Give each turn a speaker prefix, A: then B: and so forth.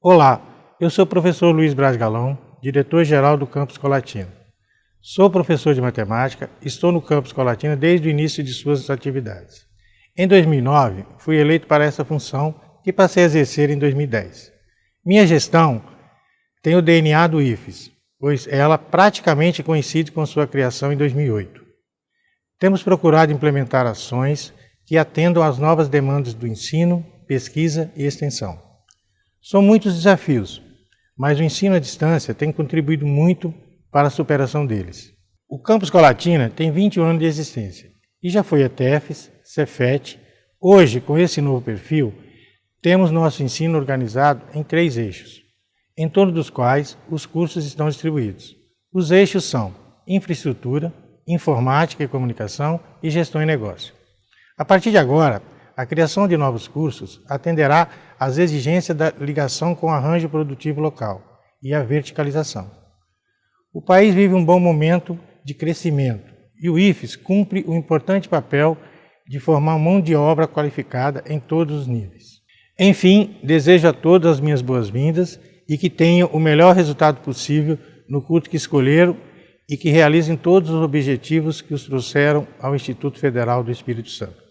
A: Olá, eu sou o professor Luiz Braz Galão, diretor-geral do Campus Colatina. Sou professor de matemática, estou no Campus Colatina desde o início de suas atividades. Em 2009, fui eleito para essa função que passei a exercer em 2010. Minha gestão tem o DNA do IFES, pois ela praticamente coincide com sua criação em 2008. Temos procurado implementar ações que atendam às novas demandas do ensino, pesquisa e extensão. São muitos desafios, mas o ensino à distância tem contribuído muito para a superação deles. O Campus Colatina tem 21 anos de existência e já foi ETEFES, Cefet. Hoje, com esse novo perfil, temos nosso ensino organizado em três eixos, em torno dos quais os cursos estão distribuídos. Os eixos são infraestrutura, informática e comunicação e gestão e negócio. A partir de agora, a criação de novos cursos atenderá às exigências da ligação com o arranjo produtivo local e a verticalização. O país vive um bom momento de crescimento e o IFES cumpre o importante papel de formar mão de obra qualificada em todos os níveis. Enfim, desejo a todos as minhas boas-vindas e que tenham o melhor resultado possível no curso que escolheram e que realizem todos os objetivos que os trouxeram ao Instituto Federal do Espírito Santo.